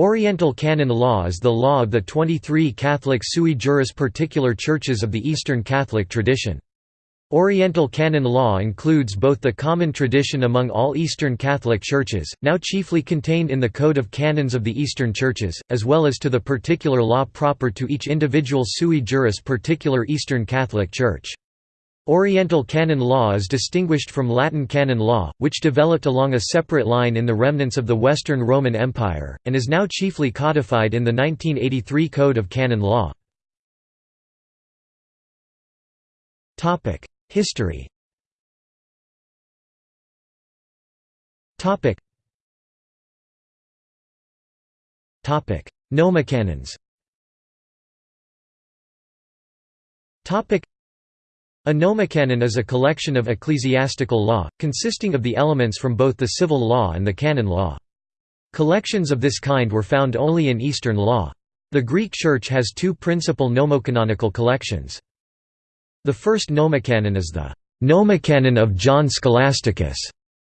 Oriental canon law is the law of the 23 Catholic sui juris particular churches of the Eastern Catholic tradition. Oriental canon law includes both the common tradition among all Eastern Catholic churches, now chiefly contained in the Code of Canons of the Eastern Churches, as well as to the particular law proper to each individual sui juris particular Eastern Catholic Church. Oriental canon law is distinguished from Latin canon law, which developed along a separate line in the remnants of the Western Roman Empire, and is now chiefly codified in the 1983 Code of Canon Law. History Nomocanons a nomocanon is a collection of ecclesiastical law, consisting of the elements from both the civil law and the canon law. Collections of this kind were found only in Eastern law. The Greek Church has two principal nomocanonical collections. The first nomocanon is the Nomocanon of John Scholasticus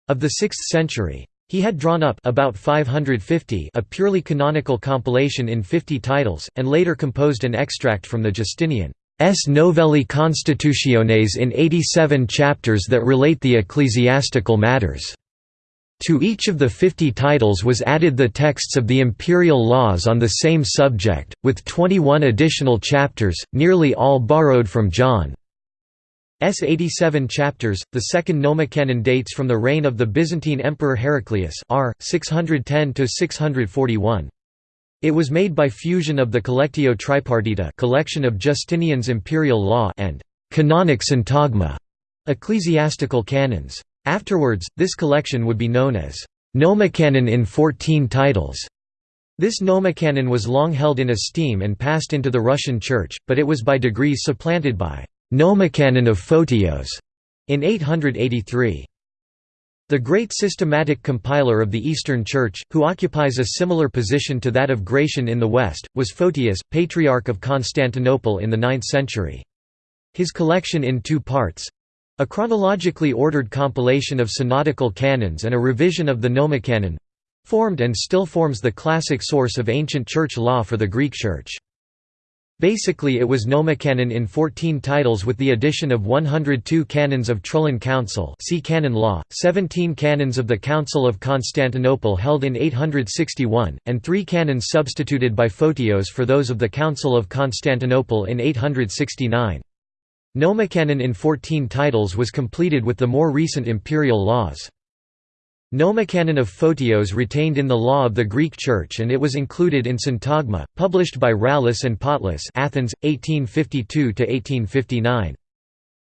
of the 6th century. He had drawn up about 550 a purely canonical compilation in 50 titles, and later composed an extract from the Justinian S. Novellae Constitutiones in 87 chapters that relate the ecclesiastical matters. To each of the 50 titles was added the texts of the imperial laws on the same subject, with 21 additional chapters, nearly all borrowed from John's 87 chapters. The second Nomocanon dates from the reign of the Byzantine Emperor Heraclius r. 610 641. It was made by fusion of the Collectio Tripartita collection of Justinian's imperial law and «canonic syntagma» ecclesiastical canons. Afterwards, this collection would be known as «Nomocanon in 14 titles». This nomocanon was long held in esteem and passed into the Russian Church, but it was by degrees supplanted by «Nomocanon of Photios» in 883. The great systematic compiler of the Eastern Church, who occupies a similar position to that of Gratian in the West, was Photius, Patriarch of Constantinople in the 9th century. His collection in two parts—a chronologically ordered compilation of synodical canons and a revision of the Nomocanon—formed and still forms the classic source of ancient church law for the Greek Church. Basically it was nomocanon in 14 titles with the addition of 102 canons of Trullan Council see canon law, 17 canons of the Council of Constantinople held in 861, and three canons substituted by Photios for those of the Council of Constantinople in 869. Nomocanon in 14 titles was completed with the more recent imperial laws. Nomocanon of Photios retained in the law of the Greek Church and it was included in Syntagma, published by Rallus and Potlas Athens, 1852–1859.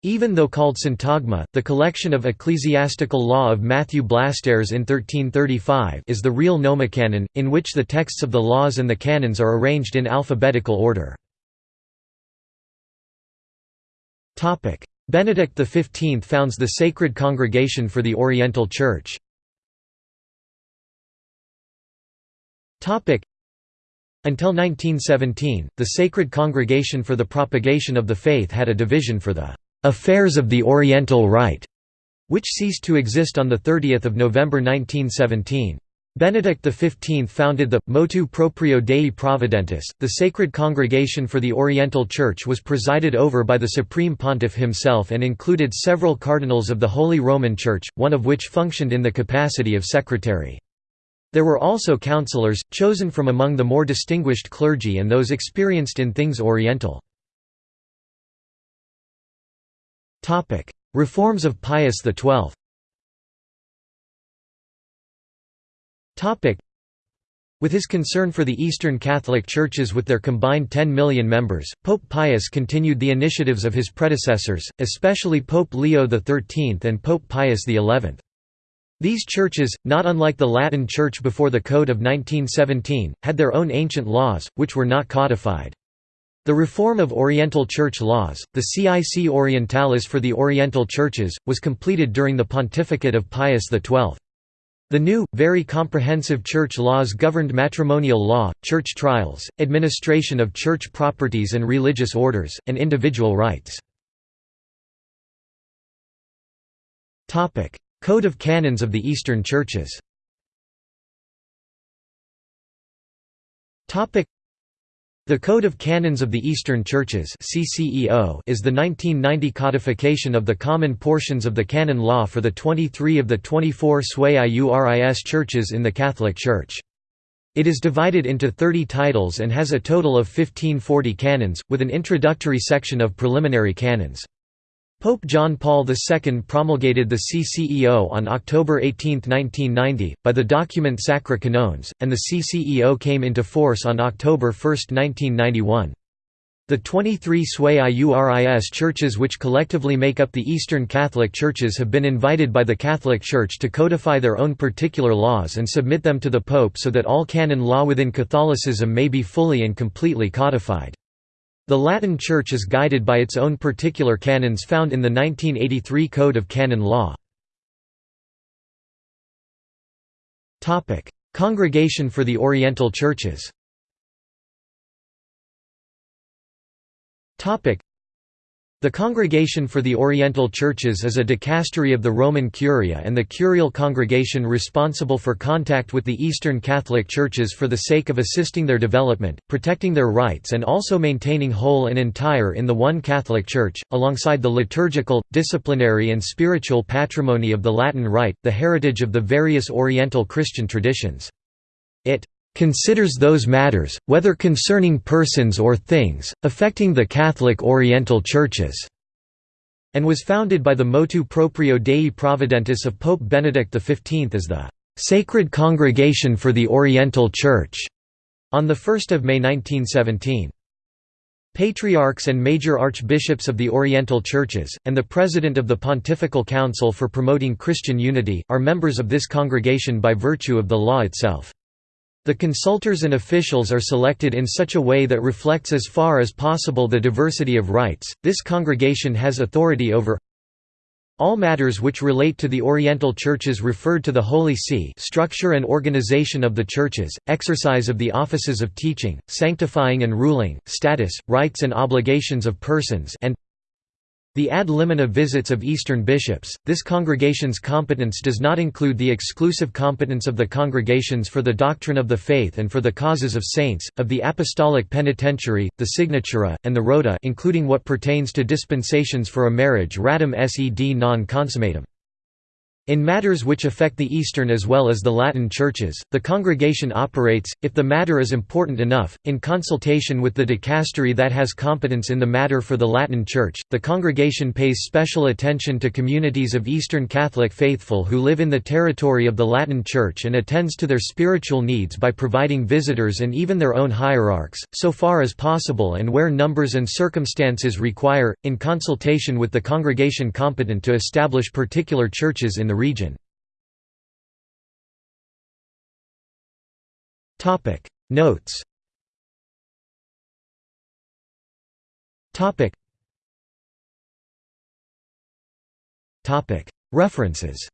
Even though called Syntagma, the collection of ecclesiastical law of Matthew Blastares in 1335 is the real Nomocanon, in which the texts of the laws and the canons are arranged in alphabetical order. Benedict XV founds the Sacred Congregation for the Oriental Church. Until 1917, the Sacred Congregation for the Propagation of the Faith had a division for the "'Affairs of the Oriental Rite' which ceased to exist on 30 November 1917. Benedict XV founded the Motu Proprio Dei Providentis. The Sacred Congregation for the Oriental Church was presided over by the Supreme Pontiff himself and included several cardinals of the Holy Roman Church, one of which functioned in the capacity of secretary. There were also counselors, chosen from among the more distinguished clergy and those experienced in things Oriental. Reforms of Pius XII with his concern for the Eastern Catholic Churches with their combined 10 million members, Pope Pius continued the initiatives of his predecessors, especially Pope Leo XIII and Pope Pius XI. These churches, not unlike the Latin Church before the Code of 1917, had their own ancient laws, which were not codified. The reform of Oriental Church laws, the Cic Orientalis for the Oriental Churches, was completed during the pontificate of Pius XII. The new, very comprehensive church laws governed matrimonial law, church trials, administration of church properties and religious orders, and individual rights. Code of Canons of the Eastern Churches The Code of Canons of the Eastern Churches is the 1990 codification of the common portions of the canon law for the 23 of the 24 Sui Iuris churches in the Catholic Church. It is divided into 30 titles and has a total of 1540 canons, with an introductory section of preliminary canons. Pope John Paul II promulgated the CCEO on October 18, 1990, by the document Sacri Canones, and the CCEO came into force on October 1, 1991. The 23 Sui Iuris churches which collectively make up the Eastern Catholic Churches have been invited by the Catholic Church to codify their own particular laws and submit them to the Pope so that all canon law within Catholicism may be fully and completely codified. The Latin Church is guided by its own particular canons found in the 1983 Code of Canon Law. Congregation for the Oriental Churches the Congregation for the Oriental Churches is a dicastery of the Roman Curia and the curial congregation responsible for contact with the Eastern Catholic Churches for the sake of assisting their development, protecting their rights and also maintaining whole and entire in the one Catholic Church, alongside the liturgical, disciplinary and spiritual patrimony of the Latin Rite, the heritage of the various Oriental Christian traditions. It considers those matters, whether concerning persons or things, affecting the Catholic Oriental Churches", and was founded by the motu proprio Dei Providentis of Pope Benedict XV as the "'Sacred Congregation for the Oriental Church' on 1 May 1917. Patriarchs and major archbishops of the Oriental Churches, and the President of the Pontifical Council for Promoting Christian Unity, are members of this congregation by virtue of the law itself. The consultors and officials are selected in such a way that reflects as far as possible the diversity of rights. This congregation has authority over all matters which relate to the Oriental Churches referred to the Holy See structure and organization of the churches, exercise of the offices of teaching, sanctifying and ruling, status, rights and obligations of persons and the ad limina visits of Eastern bishops, this congregation's competence does not include the exclusive competence of the congregations for the doctrine of the faith and for the causes of saints, of the apostolic penitentiary, the signatura, and the rota including what pertains to dispensations for a marriage ratum sed non consummatum. In matters which affect the Eastern as well as the Latin churches, the congregation operates, if the matter is important enough, in consultation with the dicastery that has competence in the matter for the Latin Church. The congregation pays special attention to communities of Eastern Catholic faithful who live in the territory of the Latin Church and attends to their spiritual needs by providing visitors and even their own hierarchs, so far as possible and where numbers and circumstances require, in consultation with the congregation competent to establish particular churches in the region. Notes. References.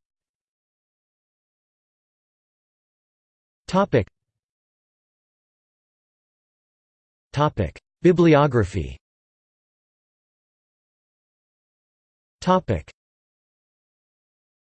Bibliography